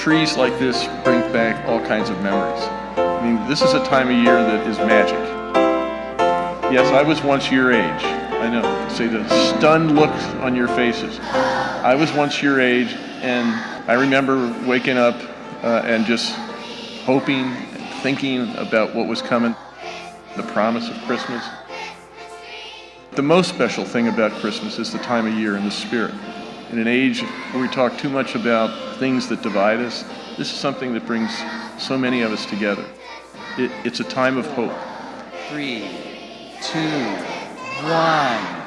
Trees like this bring back all kinds of memories. I mean, this is a time of year that is magic. Yes, I was once your age. I know. See the stunned looks on your faces. I was once your age, and I remember waking up uh, and just hoping and thinking about what was coming, the promise of Christmas. The most special thing about Christmas is the time of year and the spirit. In an age where we talk too much about things that divide us, this is something that brings so many of us together. It, it's a time of hope. Three, two, one.